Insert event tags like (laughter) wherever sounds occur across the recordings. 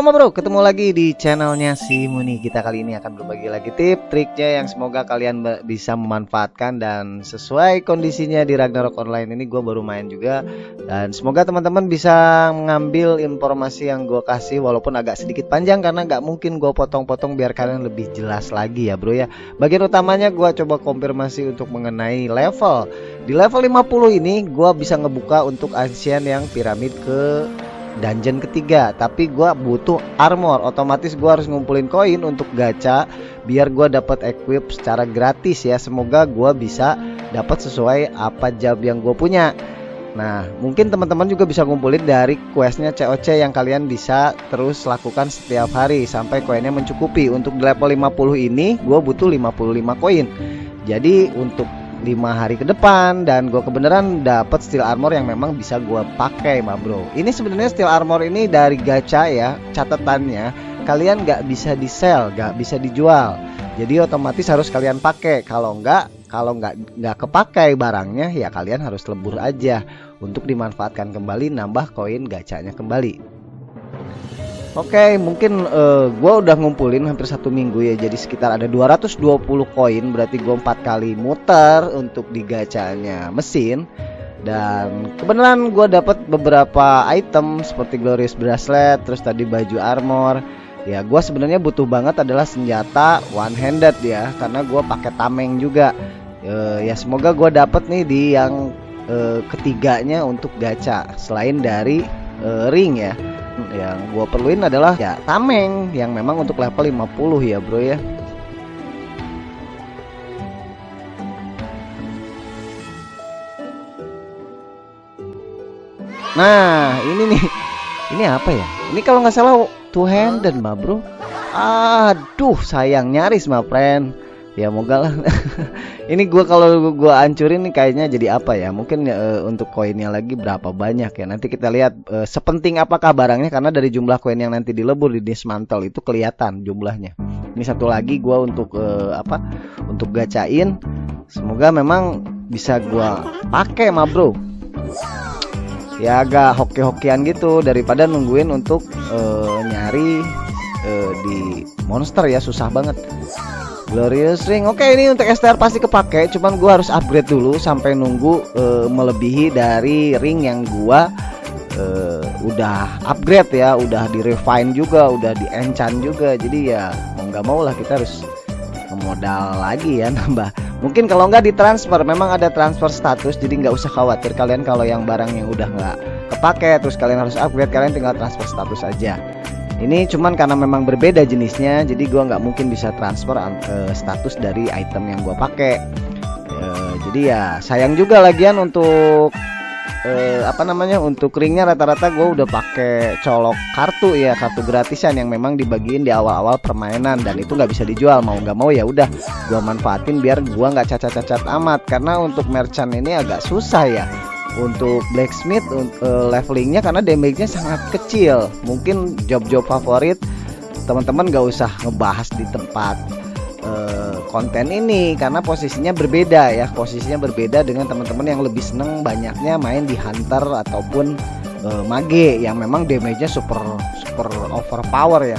Halo bro, ketemu lagi di channelnya si Muni. Kita kali ini akan berbagi lagi tip, triknya yang semoga kalian bisa memanfaatkan. Dan sesuai kondisinya di Ragnarok Online ini gue baru main juga. Dan semoga teman-teman bisa mengambil informasi yang gue kasih Walaupun agak sedikit panjang karena gak mungkin gue potong-potong biar kalian lebih jelas lagi ya bro ya. Bagian utamanya gue coba konfirmasi untuk mengenai level. Di level 50 ini gue bisa ngebuka untuk ancient yang piramid ke dungeon ketiga. Tapi gua butuh armor. Otomatis gua harus ngumpulin koin untuk gacha biar gua dapat equip secara gratis ya. Semoga gua bisa dapat sesuai apa job yang gue punya. Nah mungkin teman-teman juga bisa ngumpulin dari questnya COC yang kalian bisa terus lakukan setiap hari sampai koinnya mencukupi. Untuk level 50 ini gue butuh 55 koin. Jadi untuk lima hari ke depan dan gue kebenaran dapat steel armor yang memang bisa gue pakai ma bro. Ini sebenarnya steel armor ini dari gacha ya catatannya. Kalian nggak bisa di sell nggak bisa dijual. Jadi otomatis harus kalian pakai. Kalau nggak kalau nggak nggak kepakai barangnya ya kalian harus lebur aja. Untuk dimanfaatkan kembali nambah koin gacanya kembali Oke, okay, mungkin uh, eh, gue udah ngumpulin hampir satu minggu ya, jadi sekitar ada 220 koin, berarti gue empat kali muter untuk digacanya mesin. Dan kebenaran gue dapat beberapa item seperti glorious bracelet, terus tadi baju armor. Ya, gue sebenarnya butuh banget adalah senjata one handed ya, karena gue pakai tameng juga. Uh, ya semoga gue dapet nih di yang uh, ketiganya untuk gacha, selain dari uh, ring ya yang gue perluin adalah ya tameng. Yang memang untuk level 50 ya bro ya. Nah ini nih. Ini apa ya? Ini kalau nggak salah two handed mbak bro. Aduh sayang nyaris my friend ya moga lah. (laughs) Ini gua kalau gua hancurin nih kayaknya jadi apa ya? Mungkin uh, untuk koinnya lagi berapa banyak ya? Nanti kita lihat uh, sepenting apakah barangnya karena dari jumlah koin yang nanti dilebur di dismantle itu kelihatan jumlahnya. Ini satu lagi gua untuk uh, apa? Untuk gacain. Semoga memang bisa gua pakai ma bro. Ya agak hoki-hokian gitu daripada nungguin untuk uh, nyari uh, di monster ya. Susah banget Glorious Ring. Oke, ini untuk STR pasti kepake, cuman gua harus upgrade dulu sampai nunggu uh, melebihi dari ring yang gua uh, udah upgrade ya, udah di refine juga, udah di enchant juga. Jadi ya mau nggak mau lah kita harus modal lagi ya (laughs) nambah. Mungkin kalau nggak ditransfer, memang ada transfer status, jadi nggak usah khawatir kalian kalau yang barang yang udah nggak kepake terus kalian harus upgrade, kalian tinggal transfer status aja ini cuman karena memang berbeda jenisnya jadi gua nggak mungkin bisa transfer uh, status dari item yang gua pakai. Uh, jadi ya sayang juga lagian untuk uh, apa namanya untuk ringnya rata-rata gue udah pakai colok kartu ya kartu gratisan yang memang dibagiin di awal-awal permainan dan itu nggak bisa dijual mau nggak mau ya udah gue manfaatin biar gue nggak cacat-cacat amat. Karena untuk merchant ini agak susah ya untuk blacksmith uh, levelingnya karena damage-nya sangat kecil. Mungkin job-job favorit teman-teman gak usah ngebahas di tempat uh, konten ini karena posisinya berbeda ya. Posisinya berbeda dengan teman-teman yang lebih seneng banyaknya main di hunter ataupun uh, mage yang memang damage-nya super super overpower ya.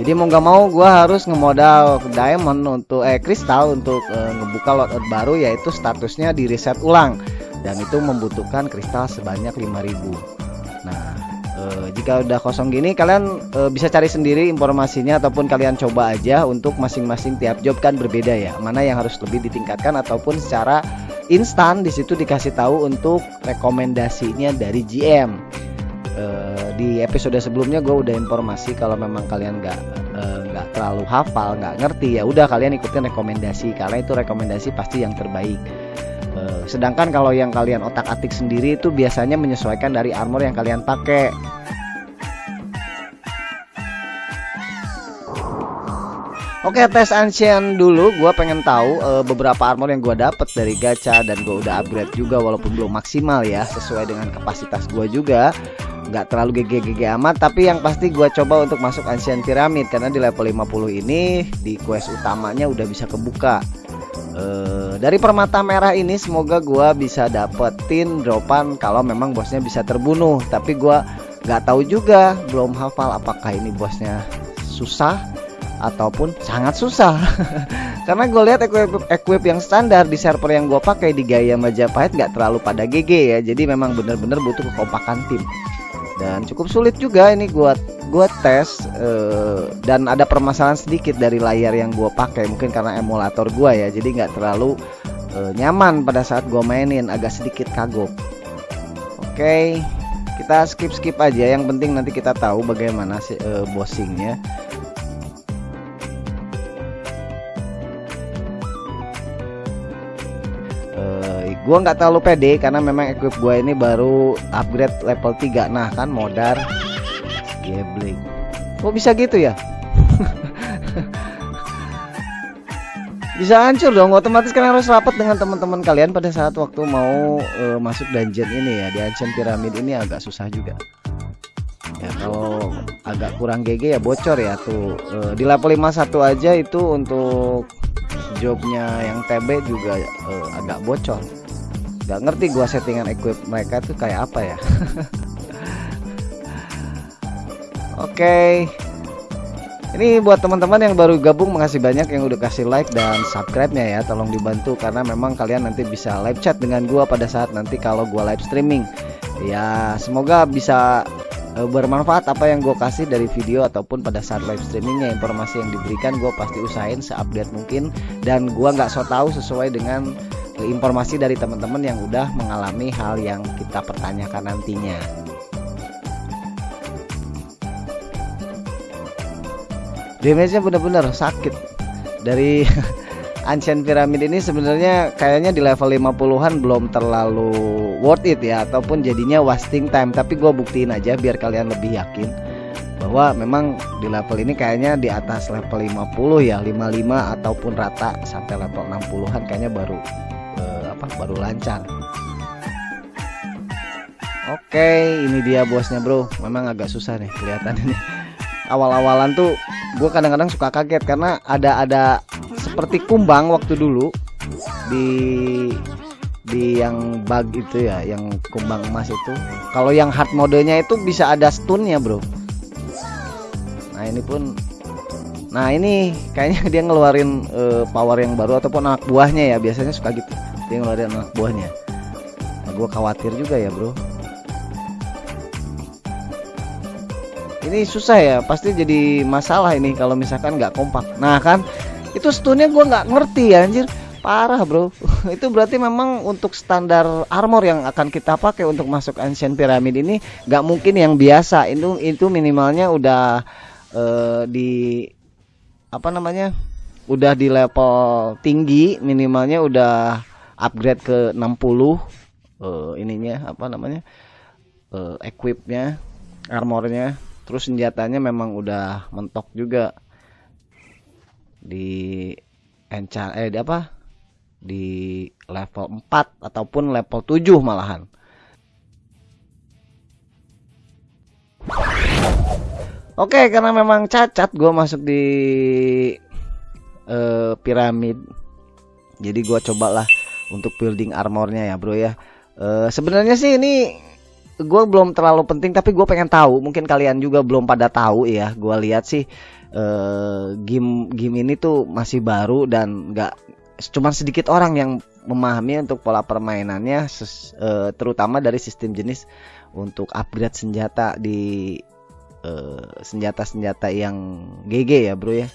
Jadi mau nggak mau gue harus ngemodal diamond untuk eh kristal untuk uh, ngebuka loadout baru yaitu statusnya di reset ulang dan itu membutuhkan kristal sebanyak 5000 nah e, jika udah kosong gini kalian e, bisa cari sendiri informasinya ataupun kalian coba aja untuk masing-masing tiap job kan berbeda ya. Mana yang harus lebih ditingkatkan ataupun secara instan di situ dikasih tahu untuk rekomendasinya dari GM e, di episode sebelumnya gue udah informasi kalau memang kalian nggak nggak terlalu hafal nggak ngerti ya udah kalian ikutin rekomendasi. Karena itu rekomendasi pasti yang terbaik Sedangkan kalau yang kalian otak-atik sendiri itu biasanya menyesuaikan dari armor yang kalian pakai. Oke tes ancient dulu. Gue pengen tahu uh, beberapa armor yang gue dapet dari gacha dan gue udah upgrade juga walaupun belum maksimal ya sesuai dengan kapasitas gue juga. Nggak terlalu GG-GG amat tapi yang pasti gue coba untuk masuk ancient pyramid karena di level 50 ini di quest utamanya udah bisa kebuka uh, dari permata merah ini semoga gua bisa dapetin dropan kalau memang bosnya bisa terbunuh. Tapi gua nggak tahu juga belum hafal apakah ini bosnya susah ataupun sangat susah. (laughs) Karena gue lihat equip, equip yang standar di server yang gue pakai di Gaya Majapahit nggak terlalu pada GG ya. Jadi memang bener-bener butuh kekompakan tim dan cukup sulit juga ini gue gua tes uh, dan ada permasalahan sedikit dari layar yang gue pakai mungkin karena emulator gue ya jadi nggak terlalu uh, nyaman pada saat gue mainin agak sedikit kagok. Oke okay, kita skip skip aja yang penting nanti kita tahu bagaimana sih uh, bossingnya gue nggak terlalu pede karena memang equip gue ini baru upgrade level 3 nah kan modar. Gambling. Kok bisa gitu ya? (laughs) Bisa hancur dong. Otomatis kalian harus rapat dengan teman-teman kalian pada saat waktu mau uh, masuk dungeon ini ya. Di ancient pyramid ini agak susah juga. Ya kalau agak kurang GG ya bocor ya tuh. Uh, di level 51 aja itu untuk jobnya yang TB juga uh, agak bocor Gak ngerti gua settingan equip mereka tuh kayak apa ya. (laughs) Oke. Okay. Ini buat teman-teman yang baru gabung makasih banyak yang udah kasih like dan subscribe-nya ya. Tolong dibantu karena memang kalian nanti bisa live chat dengan gua pada saat nanti kalau gua live streaming. Ya semoga bisa uh, bermanfaat apa yang gue kasih dari video ataupun pada saat live streamingnya. Informasi yang diberikan gue pasti usahain seupdate mungkin. Dan gue nggak so tau sesuai dengan informasi dari teman-teman yang udah mengalami hal yang kita pertanyakan nantinya. Damage-nya benar-benar sakit. Dari (laughs) Ancient Pyramid ini sebenarnya kayaknya di level 50-an belum terlalu worth it ya ataupun jadinya wasting time, tapi gue buktiin aja biar kalian lebih yakin bahwa memang di level ini kayaknya di atas level 50 ya 55 ataupun rata sampai level 60-an kayaknya baru apa baru lancar. Oke ini dia bosnya bro. Memang agak susah nih kelihatan ini. Awal-awalan tuh gue kadang-kadang suka kaget karena ada ada seperti kumbang waktu dulu di di yang bug itu ya yang kumbang emas itu. Kalau yang hard modenya itu bisa ada stunnya bro. Nah ini pun nah ini kayaknya dia ngeluarin uh, power yang baru ataupun anak buahnya ya. Biasanya suka gitu dia ngeluarin anak buahnya. Nah, gue khawatir juga ya bro. Ini susah ya pasti jadi masalah ini kalau misalkan nggak kompak. Nah kan itu stunnya gue nggak ngerti ya anjir. Parah bro. (laughs) Itu berarti memang untuk standar armor yang akan kita pakai untuk masuk ancient pyramid ini nggak mungkin yang biasa. Itu itu minimalnya udah uh, di apa namanya udah di level tinggi minimalnya udah upgrade ke 60 uh, eh, ininya apa namanya uh, equipnya armornya. Terus senjatanya memang udah mentok juga. Di enchant eh di apa? Di level 4 ataupun level 7 malahan. Oke, karena memang cacat gue masuk di uh, piramid. Jadi gue cobalah untuk building armornya ya bro ya. Uh, sebenarnya sih ini gue belum terlalu penting tapi gue pengen tahu. Mungkin kalian juga belum pada tahu ya. Gue lihat sih uh, game game ini tuh masih baru dan nggak cuma sedikit orang yang memahami untuk pola permainannya ses, uh, terutama dari sistem jenis untuk upgrade senjata di senjata-senjata uh, yang GG ya bro ya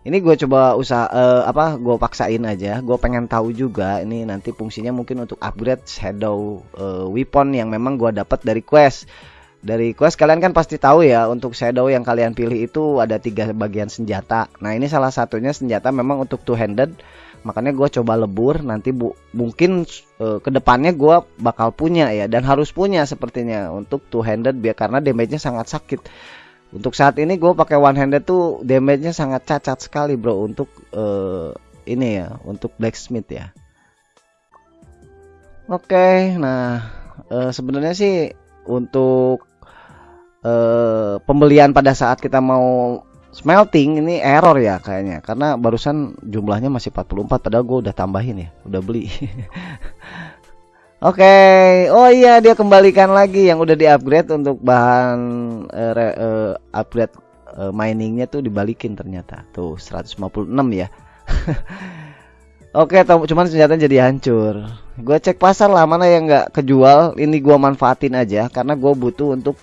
ini gue coba usaha uh, apa gue paksain aja. Gue pengen tahu juga ini nanti fungsinya mungkin untuk upgrade shadow uh, weapon yang memang gue dapat dari quest. Dari quest kalian kan pasti tahu ya untuk shadow yang kalian pilih itu ada tiga bagian senjata. Nah ini salah satunya senjata memang untuk two handed makanya gue coba lebur nanti bu mungkin uh, ke depannya gue bakal punya ya dan harus punya sepertinya untuk two handed biar karena damage-nya sangat sakit untuk saat ini gue pakai one handed tuh damage-nya sangat cacat sekali bro untuk uh, ini ya, untuk blacksmith ya. Oke, okay, nah uh, sebenarnya sih untuk uh, pembelian pada saat kita mau smelting ini error ya kayaknya karena barusan jumlahnya masih 44 padahal gue udah tambahin ya, udah beli. (laughs) Oke, okay. oh iya dia kembalikan lagi yang udah di-upgrade untuk bahan uh, uh, upgrade uh, miningnya tuh dibalikin ternyata. Tuh 156 ya. (laughs) Oke, okay, cuman senjata jadi hancur. Gue cek pasar lah mana yang nggak kejual. Ini gue manfaatin aja karena gue butuh untuk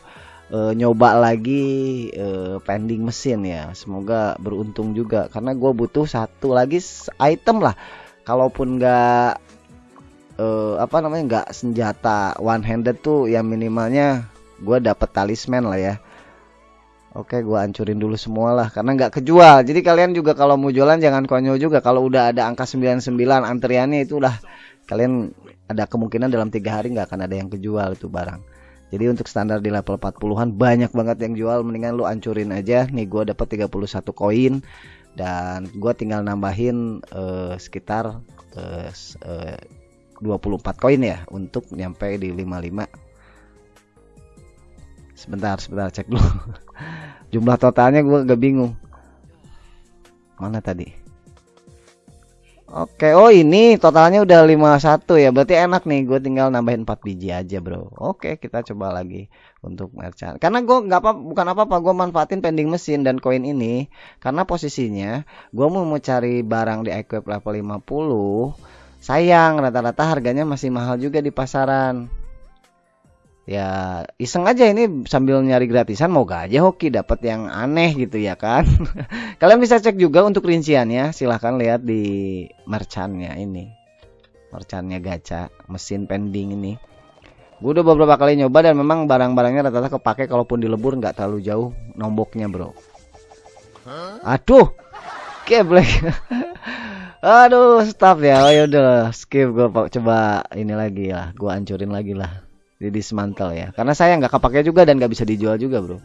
uh, nyoba lagi uh, pending mesin ya. Semoga beruntung juga karena gue butuh satu lagi item lah. Kalaupun nggak uh, apa namanya nggak senjata one handed tuh yang minimalnya gue dapet talisman lah ya Oke, gue hancurin dulu semua lah karena nggak kejual. Jadi kalian juga kalau mau jualan jangan konyol juga. Kalau udah ada angka 99 antriannya itu udah kalian ada kemungkinan dalam tiga hari nggak akan ada yang kejual itu barang. Jadi untuk standar di level 40-an banyak banget yang jual. Mendingan lu hancurin aja. Nih gue dapat 31 koin dan gue tinggal nambahin uh, sekitar uh, uh, 24 koin ya untuk nyampe di 55 sebentar sebentar cek dulu (laughs) jumlah totalnya gue gak bingung mana tadi Oke, oh ini totalnya udah 51 ya. Berarti enak nih, gue tinggal nambahin 4 biji aja, Bro. Oke, kita coba lagi untuk merchant. Karena gue nggak apa bukan apa-apa, gue manfaatin pending mesin dan koin ini karena posisinya gue mau cari barang di equip level 50 sayang rata-rata harganya masih mahal juga di pasaran. Ya iseng aja ini sambil nyari gratisan mau gak aja hoki dapat yang aneh gitu ya kan. (laughs) Kalian bisa cek juga untuk rinciannya silahkan lihat di merchannya ini. Merchannya gacha mesin pending ini. Gue udah beberapa kali nyoba dan memang barang-barangnya rata-rata kepake kalaupun dilebur nggak terlalu jauh nomboknya bro. Aduh keblek (laughs) Aduh, stop ya. Oh yaudah, skip gue coba ini lagi lah. Gue hancurin lagi lah. Di dismantle ya. Karena saya nggak kepake juga dan nggak bisa dijual juga, Bro.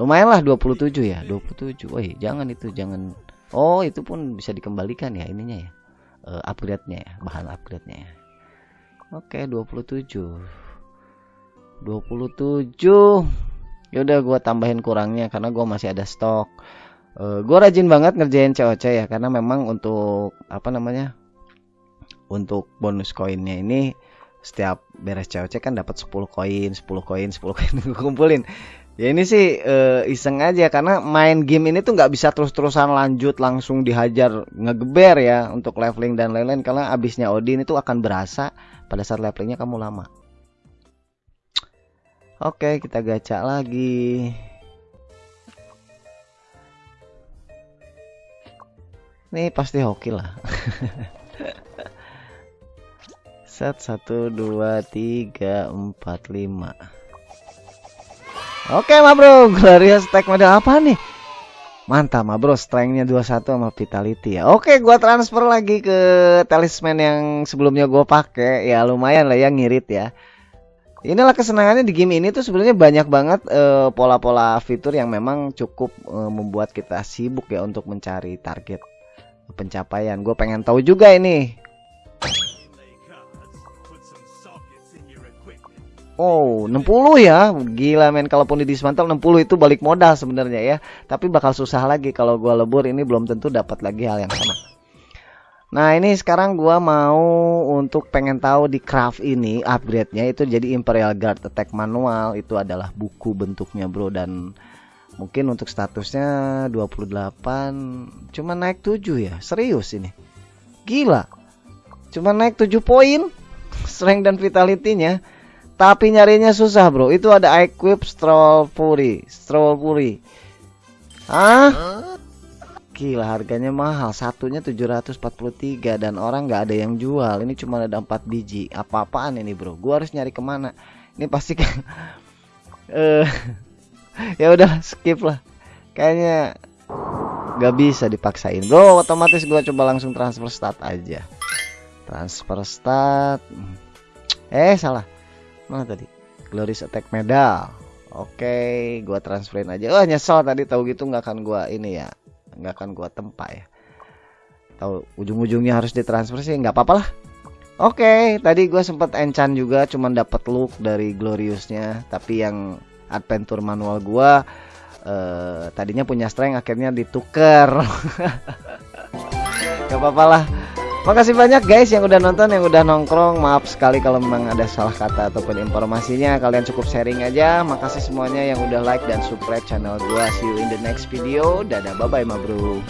Lumayan lah 27 ya. 27. Woi, jangan itu, jangan. Oh, itu pun bisa dikembalikan ya ininya ya. Uh, upgrade-nya ya, bahan upgrade-nya ya. Oke, 27. 27. Yaudah gue tambahin kurangnya karena gue masih ada stok uh, eh, gue rajin banget ngerjain COC ya karena memang untuk apa namanya untuk bonus koinnya ini setiap beres COC kan dapat 10 koin 10 koin 10 koin (laughs) gue kumpulin. Ya ini sih uh, iseng aja karena main game ini tuh nggak bisa terus-terusan lanjut langsung dihajar ngegeber ya untuk leveling dan lain-lain karena abisnya Odin itu akan berasa pada saat levelingnya kamu lama. Oke kita gacha lagi Ini pasti hoki lah. (laughs) Set 1 2 3 4 5. Oke, ma bro, Glorious stack model apa nih? Mantap, ma bro, strengthnya 21 sama vitality ya. Oke, gua transfer lagi ke talisman yang sebelumnya gua pakai. Ya lumayan lah ya ngirit ya. Inilah kesenangannya di game ini tuh sebenarnya banyak banget eh, pola-pola uh, fitur yang memang cukup uh, membuat kita sibuk ya untuk mencari target pencapaian. Gue pengen tahu juga ini. Oh, 60 ya. Gila men kalaupun di dismantle 60 itu balik modal sebenarnya ya. Tapi bakal susah lagi kalau gua lebur ini belum tentu dapat lagi hal yang sama. Nah, ini sekarang gua mau untuk pengen tahu di craft ini upgrade-nya itu jadi Imperial Guard Attack manual itu adalah buku bentuknya, Bro dan Mungkin untuk statusnya 28 cuma naik 7 ya. Serius ini. Gila. Cuma naik 7 poin (laughs) strength dan vitality-nya. Tapi nyarinya susah, Bro. Itu ada equip Stroll Fury, Stroll Fury. Ah? Gila harganya mahal. Satunya 743 dan orang nggak ada yang jual. Ini cuma ada 4 biji. Apa-apaan ini, Bro? Gua harus nyari ke mana? Ini pasti kan (laughs) eh (laughs) ya udah skip lah. Kayaknya nggak bisa dipaksain. Bro otomatis gue coba langsung transfer stat aja. Transfer stat. Eh salah. Mana tadi? Glorious attack medal. Oke gue transferin aja. Oh nyesel tadi tahu gitu nggak akan gue ini ya. Nggak akan gue tempa ya. Tahu ujung-ujungnya harus ditransfer sih nggak apa-apa lah. Oke, tadi gue sempet enchant juga, cuman dapat look dari gloriousnya, tapi yang adventure manual gua uh, tadinya punya strength akhirnya ditukar (laughs) gak apa-apa lah Makasih banyak guys yang udah nonton, yang udah nongkrong. Maaf sekali kalau memang ada salah kata ataupun informasinya. Kalian cukup sharing aja. Makasih semuanya yang udah like dan subscribe channel gua. See you in the next video. Dadah, bye bye, ma bro.